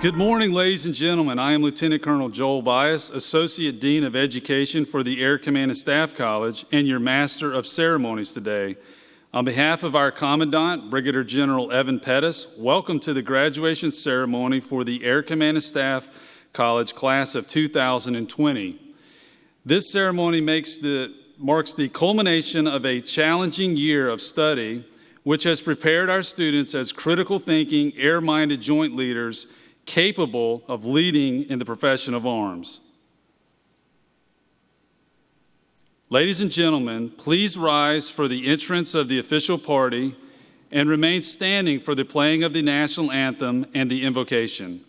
Good morning, ladies and gentlemen. I am Lieutenant Colonel Joel Bias, Associate Dean of Education for the Air Command and Staff College, and your Master of Ceremonies today. On behalf of our Commandant, Brigadier General Evan Pettus, welcome to the graduation ceremony for the Air Command and Staff College class of 2020. This ceremony makes the, marks the culmination of a challenging year of study, which has prepared our students as critical thinking, air minded joint leaders capable of leading in the profession of arms. Ladies and gentlemen, please rise for the entrance of the official party and remain standing for the playing of the national anthem and the invocation.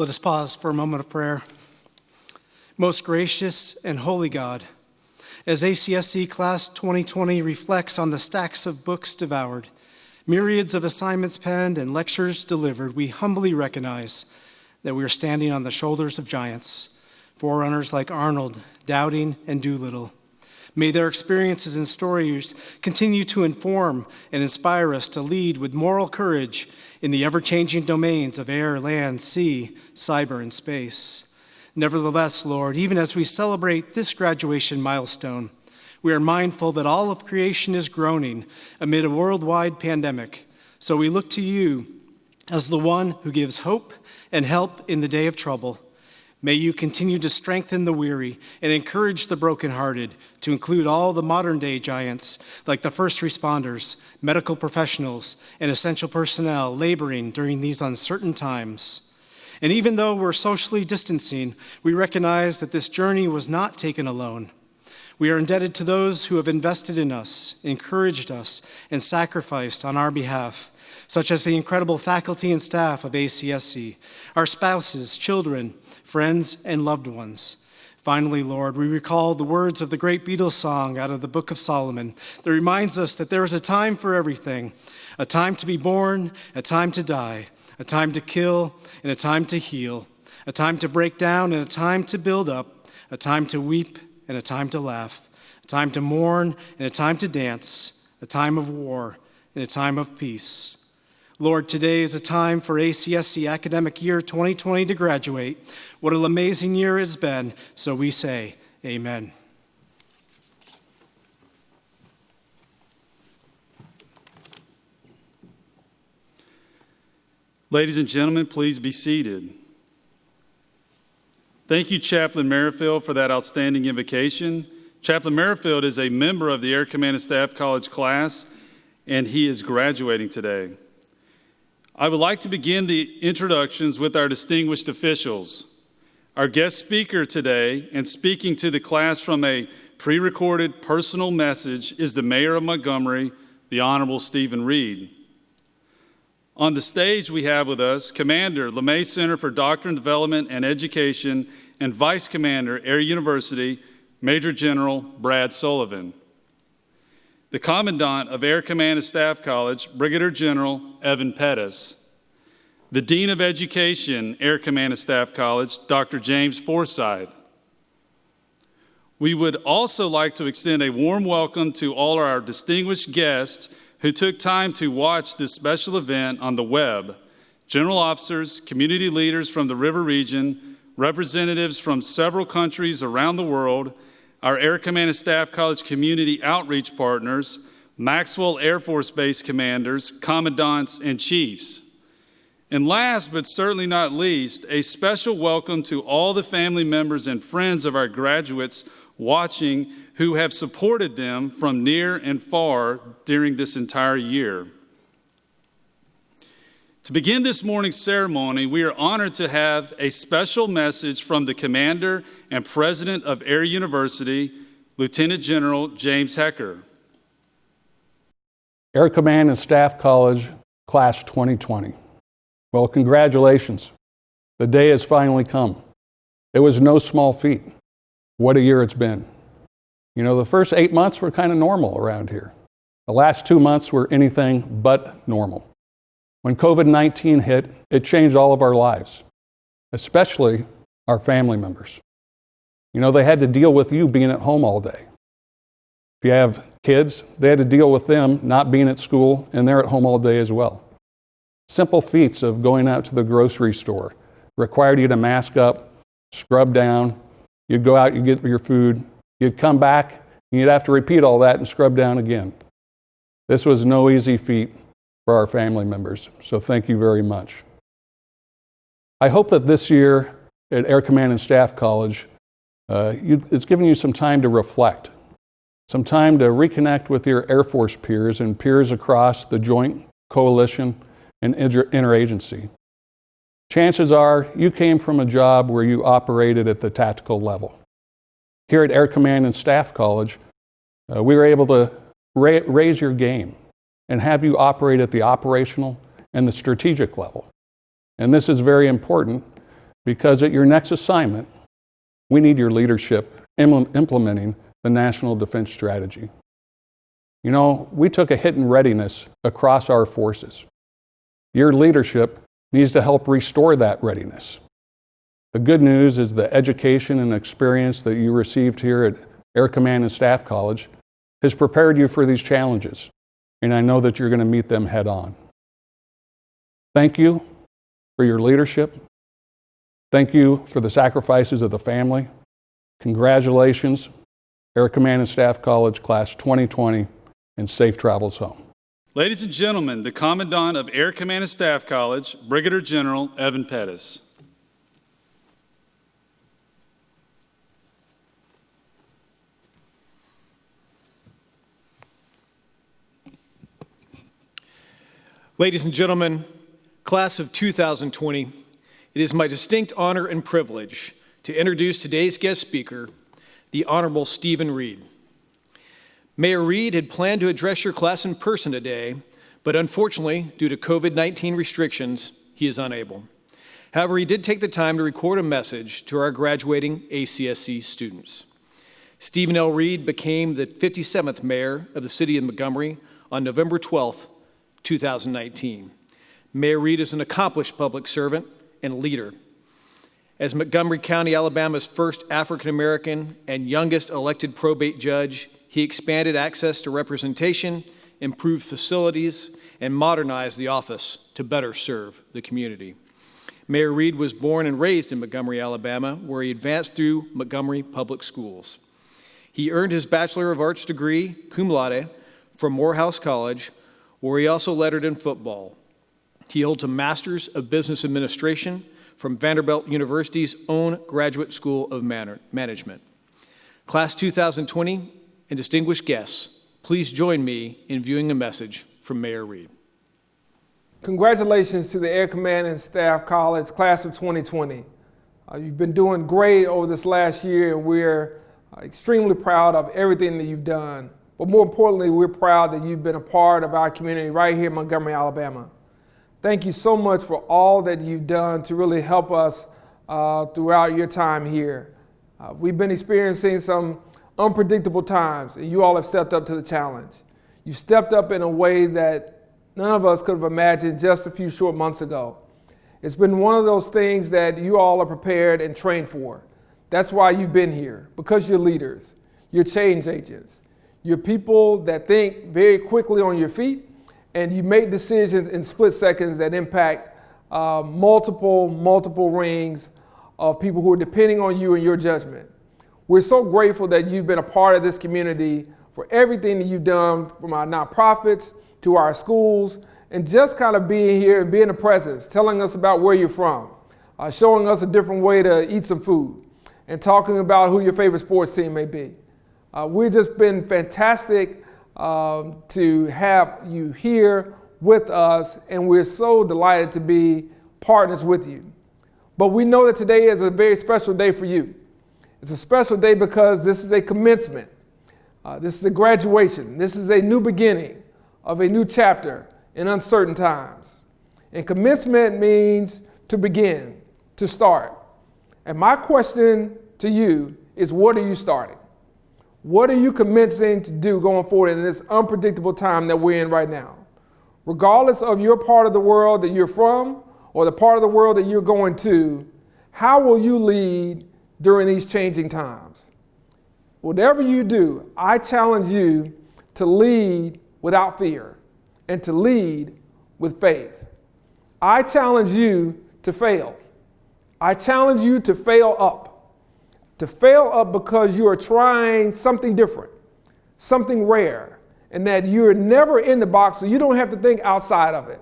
Let us pause for a moment of prayer. Most gracious and holy God, as ACSC Class 2020 reflects on the stacks of books devoured, myriads of assignments penned, and lectures delivered, we humbly recognize that we are standing on the shoulders of giants, forerunners like Arnold, Dowding, and Doolittle. May their experiences and stories continue to inform and inspire us to lead with moral courage in the ever changing domains of air, land, sea, cyber, and space. Nevertheless, Lord, even as we celebrate this graduation milestone, we are mindful that all of creation is groaning amid a worldwide pandemic. So we look to you as the one who gives hope and help in the day of trouble. May you continue to strengthen the weary and encourage the brokenhearted, to include all the modern day giants like the first responders, medical professionals, and essential personnel laboring during these uncertain times. And even though we're socially distancing, we recognize that this journey was not taken alone. We are indebted to those who have invested in us, encouraged us, and sacrificed on our behalf such as the incredible faculty and staff of ACSC, our spouses, children, friends, and loved ones. Finally, Lord, we recall the words of the great Beatles song out of the Book of Solomon that reminds us that there is a time for everything a time to be born, a time to die, a time to kill, and a time to heal, a time to break down, and a time to build up, a time to weep, and a time to laugh, a time to mourn, and a time to dance, a time of war, and a time of peace. Lord, today is a time for ACSC academic year 2020 to graduate. What an amazing year it's been. So we say, Amen. Ladies and gentlemen, please be seated. Thank you, Chaplain Merrifield, for that outstanding invocation. Chaplain Merrifield is a member of the Air Command and Staff College class, and he is graduating today. I would like to begin the introductions with our distinguished officials. Our guest speaker today, and speaking to the class from a pre recorded personal message, is the Mayor of Montgomery, the Honorable Steven Reed. On the stage, we have with us Commander, LeMay Center for Doctrine Development and Education, and Vice Commander, Air University, Major General Brad Sullivan the Commandant of Air Command and Staff College, Brigadier General Evan Pettus, the Dean of Education, Air Command and Staff College, Dr. James Forsyth. We would also like to extend a warm welcome to all our distinguished guests who took time to watch this special event on the web. General officers, community leaders from the River Region, representatives from several countries around the world, our Air Command and Staff College community outreach partners, Maxwell Air Force Base commanders, commandants, and chiefs. And last but certainly not least, a special welcome to all the family members and friends of our graduates watching who have supported them from near and far during this entire year. To begin this morning's ceremony, we are honored to have a special message from the commander and president of Air University, Lieutenant General James Hecker. Air Command and Staff College, Class 2020. Well, congratulations. The day has finally come. It was no small feat. What a year it's been. You know, the first eight months were kind of normal around here. The last two months were anything but normal. When COVID 19 hit, it changed all of our lives, especially our family members. You know, they had to deal with you being at home all day. If you have kids, they had to deal with them not being at school and they're at home all day as well. Simple feats of going out to the grocery store required you to mask up, scrub down. You'd go out, you'd get your food, you'd come back, and you'd have to repeat all that and scrub down again. This was no easy feat for our family members, so thank you very much. I hope that this year at Air Command and Staff College, uh, you, it's given you some time to reflect some time to reconnect with your Air Force peers and peers across the Joint Coalition and inter- interagency. Chances are you came from a job where you operated at the tactical level. Here at Air Command and Staff College, uh, we were able to ra- raise your game and have you operate at the operational and the strategic level. And this is very important because at your next assignment, we need your leadership implementing the National Defense Strategy. You know, we took a hit in readiness across our forces. Your leadership needs to help restore that readiness. The good news is the education and experience that you received here at Air Command and Staff College has prepared you for these challenges, and I know that you're going to meet them head on. Thank you for your leadership. Thank you for the sacrifices of the family. Congratulations Air Command and Staff College, Class 2020, and safe travels home. Ladies and gentlemen, the Commandant of Air Command and Staff College, Brigadier General Evan Pettus. Ladies and gentlemen, class of 2020, it is my distinct honor and privilege to introduce today's guest speaker, the Honorable Steven Reed. Mayor Reed had planned to address your class in person today, but unfortunately, due to COVID 19 restrictions, he is unable. However, he did take the time to record a message to our graduating ACSC students. Steven L. Reed became the 57th mayor of the city of Montgomery on November 12, 2019. Mayor Reed is an accomplished public servant and leader as Montgomery County, Alabama's first African American and youngest elected probate judge, he expanded access to representation, improved facilities, and modernized the office to better serve the community. Mayor Reed was born and raised in Montgomery, Alabama, where he advanced through Montgomery Public Schools. He earned his Bachelor of Arts degree, cum laude, from Morehouse College, where he also lettered in football. He holds a Master's of Business Administration from Vanderbilt University's own Graduate School of Management. Class 2020 and distinguished guests, please join me in viewing a message from Mayor Reed. Congratulations to the Air Command and Staff College Class of 2020. Uh, you've been doing great over this last year, and we're uh, extremely proud of everything that you've done. But more importantly, we're proud that you've been a part of our community right here in Montgomery, Alabama. Thank you so much for all that you've done to really help us uh, throughout your time here. Uh, we've been experiencing some unpredictable times, and you all have stepped up to the challenge. You stepped up in a way that none of us could have imagined just a few short months ago. It's been one of those things that you all are prepared and trained for. That's why you've been here, because you're leaders, you're change agents, you're people that think very quickly on your feet, and you make decisions in split seconds that impact uh, multiple, multiple rings of people who are depending on you and your judgment. We're so grateful that you've been a part of this community for everything that you've done from our nonprofits to our schools and just kind of being here and being a presence, telling us about where you're from, uh, showing us a different way to eat some food, and talking about who your favorite sports team may be. Uh, we've just been fantastic um, to have you here with us, and we're so delighted to be partners with you. But we know that today is a very special day for you. It's a special day because this is a commencement. Uh, this is a graduation. This is a new beginning of a new chapter in uncertain times. And commencement means to begin, to start. And my question to you is what are you starting? What are you commencing to do going forward in this unpredictable time that we're in right now? Regardless of your part of the world that you're from or the part of the world that you're going to, how will you lead during these changing times? Whatever you do, I challenge you to lead without fear and to lead with faith. I challenge you to fail. I challenge you to fail up. To fail up because you are trying something different, something rare, and that you're never in the box, so you don't have to think outside of it.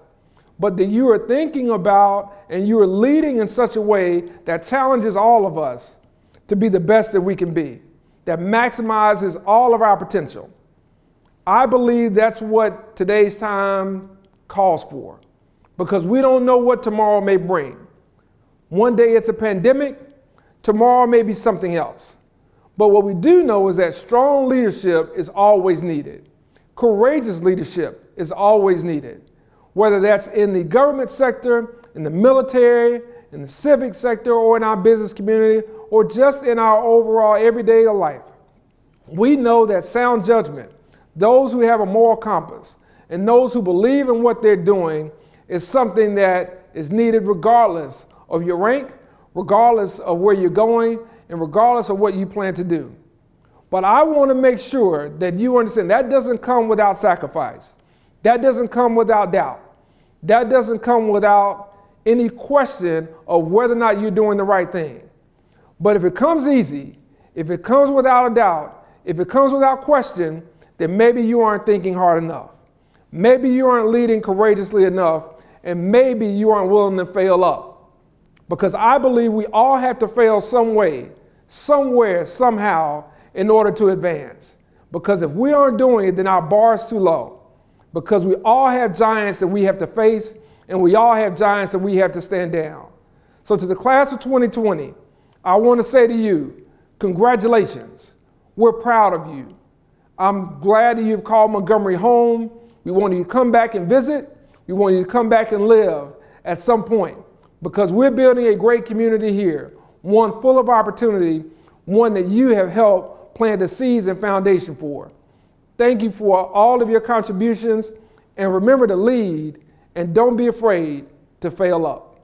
But that you are thinking about and you are leading in such a way that challenges all of us to be the best that we can be, that maximizes all of our potential. I believe that's what today's time calls for because we don't know what tomorrow may bring. One day it's a pandemic, tomorrow may be something else. But what we do know is that strong leadership is always needed. Courageous leadership is always needed, whether that's in the government sector, in the military, in the civic sector, or in our business community, or just in our overall everyday life. We know that sound judgment, those who have a moral compass, and those who believe in what they're doing is something that is needed regardless of your rank, regardless of where you're going, and regardless of what you plan to do. But I want to make sure that you understand that doesn't come without sacrifice. That doesn't come without doubt. That doesn't come without any question of whether or not you're doing the right thing. But if it comes easy, if it comes without a doubt, if it comes without question, then maybe you aren't thinking hard enough. Maybe you aren't leading courageously enough, and maybe you aren't willing to fail up. Because I believe we all have to fail some way, somewhere, somehow, in order to advance. Because if we aren't doing it, then our bar is too low. Because we all have giants that we have to face, and we all have giants that we have to stand down. So, to the class of 2020, I want to say to you, congratulations. We're proud of you. I'm glad that you've called Montgomery home. We want you to come back and visit. We want you to come back and live at some point because we're building a great community here, one full of opportunity, one that you have helped plant the seeds and foundation for. Thank you for all of your contributions and remember to lead and don't be afraid to fail up.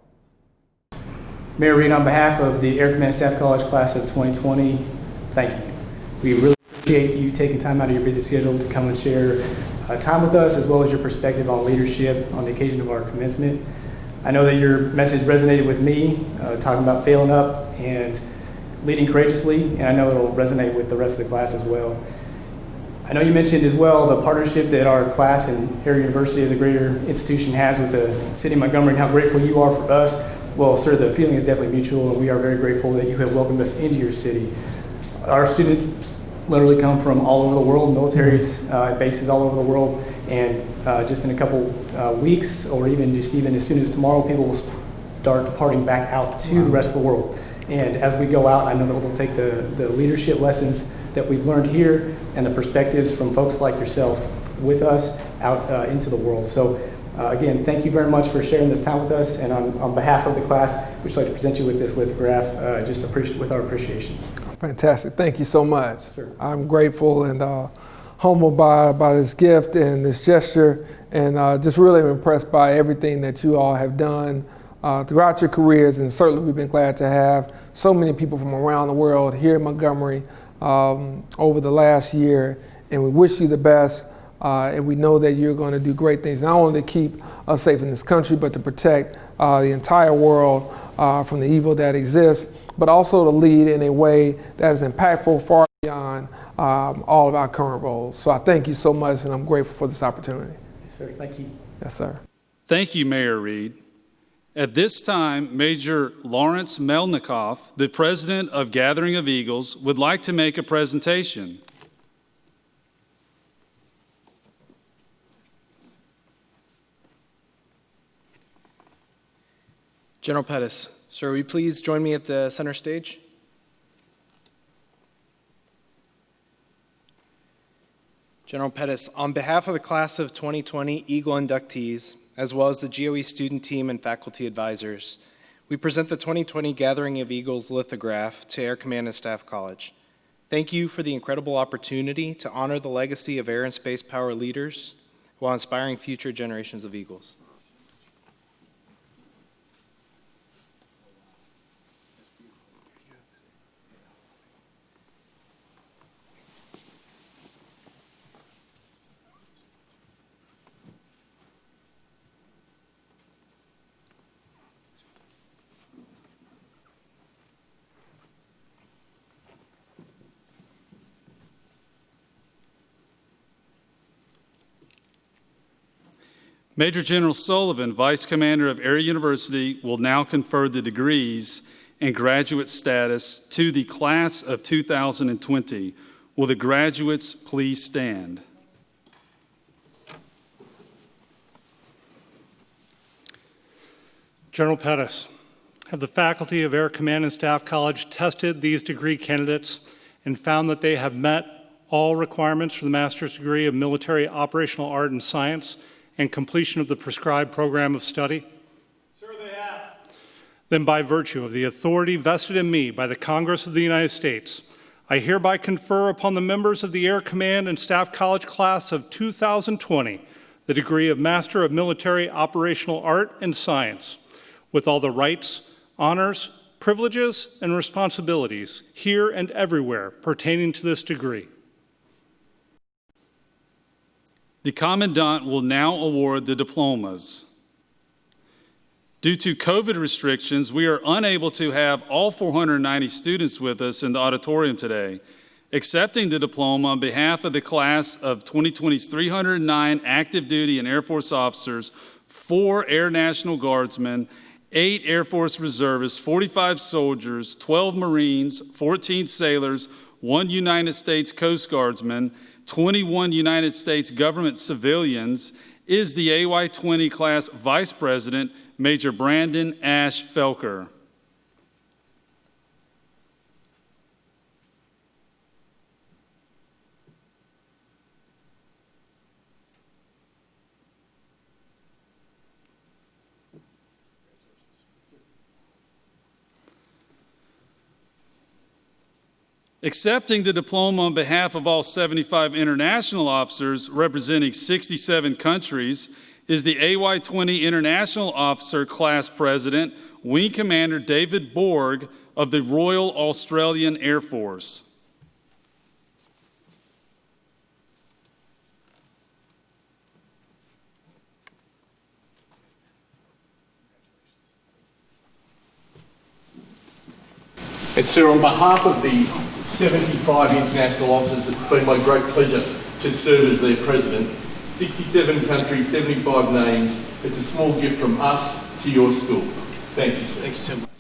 Mayor Reed, on behalf of the Air Command Staff College class of 2020, thank you. We really appreciate you taking time out of your busy schedule to come and share uh, time with us as well as your perspective on leadership on the occasion of our commencement. I know that your message resonated with me, uh, talking about failing up and leading courageously, and I know it'll resonate with the rest of the class as well. I know you mentioned as well the partnership that our class and Air University as a greater institution has with the city of Montgomery and how grateful you are for us well, sir, the feeling is definitely mutual, and we are very grateful that you have welcomed us into your city. Our students literally come from all over the world, militaries, uh, bases all over the world, and uh, just in a couple uh, weeks, or even just even as soon as tomorrow, people will start departing back out to the rest of the world. And as we go out, I know that we'll take the, the leadership lessons that we've learned here and the perspectives from folks like yourself with us out uh, into the world. So uh, again, thank you very much for sharing this time with us, and on, on behalf of the class, we'd like to present you with this lithograph, uh, just with our appreciation. Fantastic. Thank you so much. Sir. I'm grateful and uh, humbled by, by this gift and this gesture, and uh, just really impressed by everything that you all have done uh, throughout your careers, and certainly we've been glad to have so many people from around the world here in Montgomery um, over the last year, and we wish you the best. Uh, and we know that you're going to do great things, not only to keep us safe in this country, but to protect uh, the entire world uh, from the evil that exists, but also to lead in a way that is impactful far beyond um, all of our current roles. So I thank you so much, and I'm grateful for this opportunity. Yes, sir. Thank you. Yes, sir. Thank you, Mayor Reed. At this time, Major Lawrence Melnikoff, the president of Gathering of Eagles, would like to make a presentation. General Pettus, sir, will you please join me at the center stage? General Pettus, on behalf of the class of 2020 Eagle inductees, as well as the GOE student team and faculty advisors, we present the 2020 Gathering of Eagles lithograph to Air Command and Staff College. Thank you for the incredible opportunity to honor the legacy of air and space power leaders while inspiring future generations of Eagles. Major General Sullivan, Vice Commander of Air University, will now confer the degrees and graduate status to the class of 2020. Will the graduates please stand? General Pettus, have the faculty of Air Command and Staff College tested these degree candidates and found that they have met all requirements for the master's degree of military operational art and science and completion of the prescribed program of study? Sir, they have. Then by virtue of the authority vested in me by the Congress of the United States, I hereby confer upon the members of the Air Command and Staff College class of 2020 the degree of Master of Military Operational Art and Science with all the rights, honors, privileges, and responsibilities here and everywhere pertaining to this degree. The Commandant will now award the diplomas. Due to COVID restrictions, we are unable to have all 490 students with us in the auditorium today. Accepting the diploma on behalf of the class of 2020's 309 active duty and Air Force officers, four Air National Guardsmen, eight Air Force reservists, 45 soldiers, 12 Marines, 14 sailors, one United States Coast Guardsman, 21 United States government civilians, is the AY-20 class Vice President, Major Brandon Ash Felker. Accepting the diploma on behalf of all 75 international officers representing 67 countries is the AY-20 International Officer Class President, Wing Commander David Borg of the Royal Australian Air Force. And sir, on behalf of the 75 international officers, it's been my great pleasure to serve as their president. 67 countries, 75 names. It's a small gift from us to your school. Thank you, sir. Thanks so much.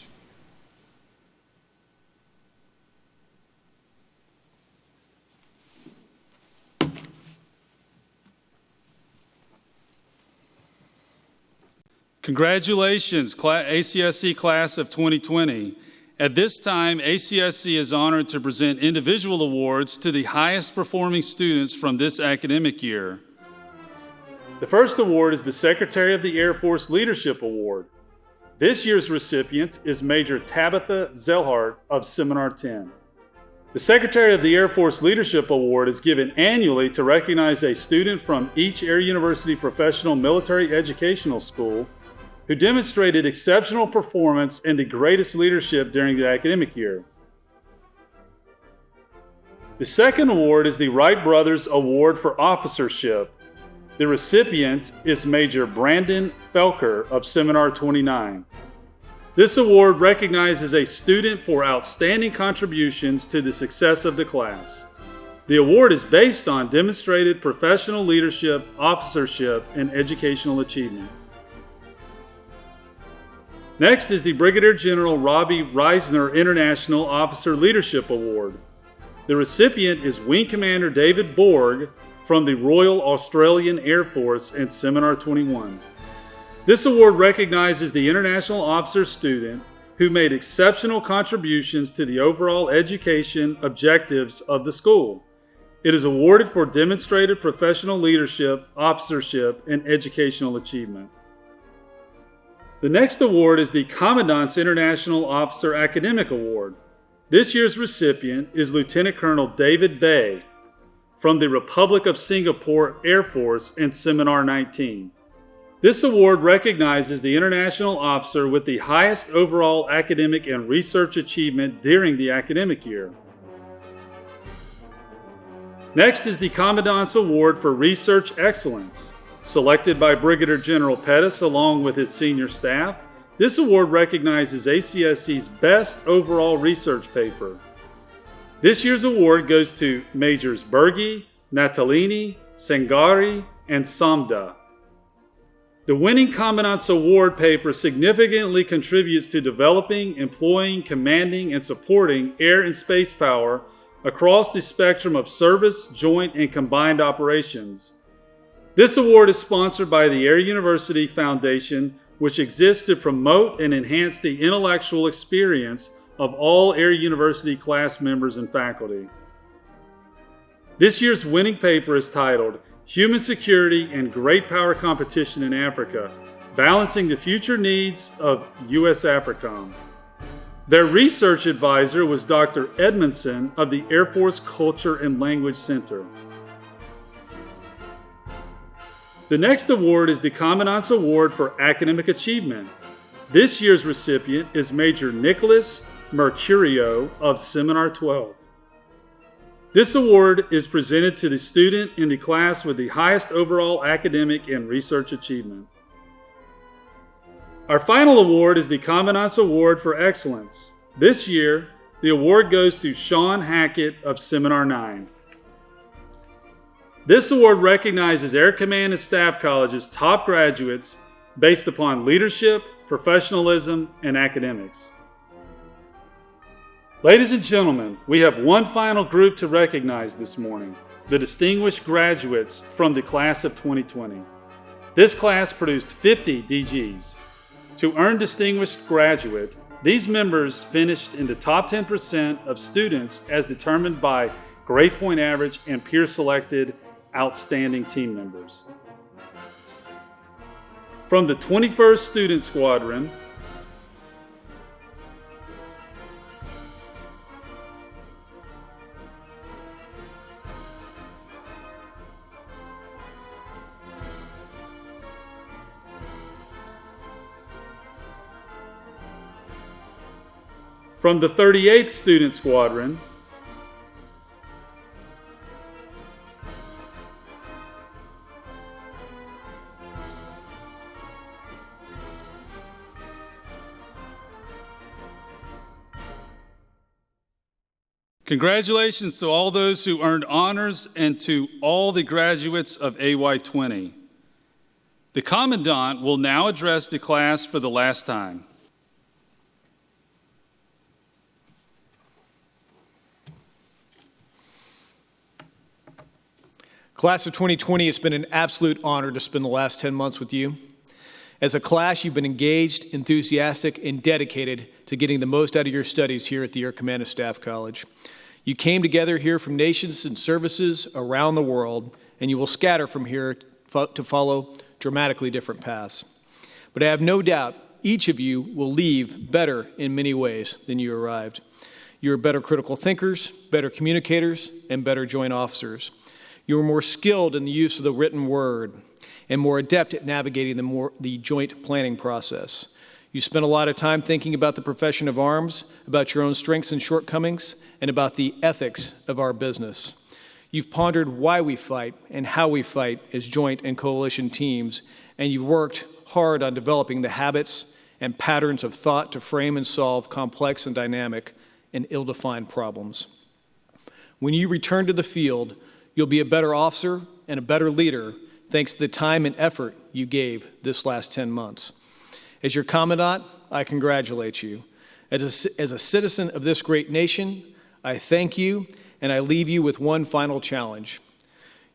Congratulations, ACSC class of 2020. At this time, ACSC is honored to present individual awards to the highest performing students from this academic year. The first award is the Secretary of the Air Force Leadership Award. This year's recipient is Major Tabitha Zellhart of Seminar 10. The Secretary of the Air Force Leadership Award is given annually to recognize a student from each Air University Professional Military Educational School who demonstrated exceptional performance and the greatest leadership during the academic year. The second award is the Wright Brothers Award for Officership. The recipient is Major Brandon Felker of Seminar 29. This award recognizes a student for outstanding contributions to the success of the class. The award is based on demonstrated professional leadership, officership, and educational achievement. Next is the Brigadier General Robbie Risner International Officer Leadership Award. The recipient is Wing Commander David Borg from the Royal Australian Air Force and Seminar 21. This award recognizes the international officer student who made exceptional contributions to the overall education objectives of the school. It is awarded for demonstrated professional leadership, officership, and educational achievement. The next award is the Commandant's International Officer Academic Award. This year's recipient is Lieutenant Colonel David Bay from the Republic of Singapore Air Force and Seminar 19. This award recognizes the international officer with the highest overall academic and research achievement during the academic year. Next is the Commandant's Award for Research Excellence. Selected by Brigadier General Pettus along with his senior staff, this award recognizes ACSC's best overall research paper. This year's award goes to Majors Bergi, Natalini, Sangari, and Samda. The winning Commandant's Award paper significantly contributes to developing, employing, commanding, and supporting air and space power across the spectrum of service, joint, and combined operations. This award is sponsored by the Air University Foundation, which exists to promote and enhance the intellectual experience of all Air University class members and faculty. This year's winning paper is titled Human Security and Great Power Competition in Africa, Balancing the Future Needs of U.S. AFRICOM. Their research advisor was Dr. Edmondson of the Air Force Culture and Language Center. The next award is the Commandant's Award for Academic Achievement. This year's recipient is Major Nicholas Mercurio of Seminar 12. This award is presented to the student in the class with the highest overall academic and research achievement. Our final award is the Commandant's Award for Excellence. This year, the award goes to Sean Hackett of Seminar 9. This award recognizes Air Command and Staff College's top graduates based upon leadership, professionalism, and academics. Ladies and gentlemen, we have one final group to recognize this morning, the distinguished graduates from the class of 2020. This class produced 50 DGs. To earn Distinguished Graduate, these members finished in the top 10% of students as determined by grade point average and peer selected outstanding team members. From the 21st Student Squadron, From the 38th Student Squadron, Congratulations to all those who earned honors and to all the graduates of AY20. The Commandant will now address the class for the last time. Class of 2020, it's been an absolute honor to spend the last 10 months with you. As a class, you've been engaged, enthusiastic, and dedicated to getting the most out of your studies here at the Air Command and Staff College. You came together here from nations and services around the world, and you will scatter from here to follow dramatically different paths. But I have no doubt each of you will leave better in many ways than you arrived. You're better critical thinkers, better communicators, and better joint officers. You are more skilled in the use of the written word. and more adept at navigating the, more, the joint planning process. You spent a lot of time thinking about the profession of arms, about your own strengths and shortcomings, and about the ethics of our business. You've pondered why we fight and how we fight as joint and coalition teams, and you've worked hard on developing the habits and patterns of thought to frame and solve complex and dynamic and ill defined problems. When you return to the field, you'll be a better officer and a better leader thanks to the time and effort you gave this last 10 months. As your Commandant, I congratulate you. As a, as a citizen of this great nation, I thank you and I leave you with one final challenge.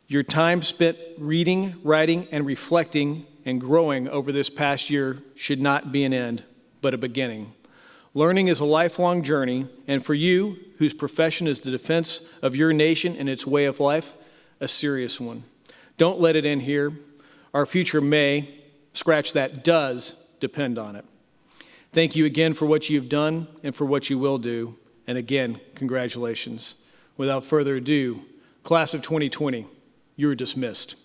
Your time spent reading, writing, and reflecting and growing over this past year should not be an end, but a beginning. Learning is a lifelong journey, and for you, whose profession is the defense of your nation and its way of life, a serious one. Don't let it end here. Our future may, scratch that, does depend on it. Thank you again for what you've done and for what you will do. And again, congratulations. Without further ado, class of 2020, you're dismissed.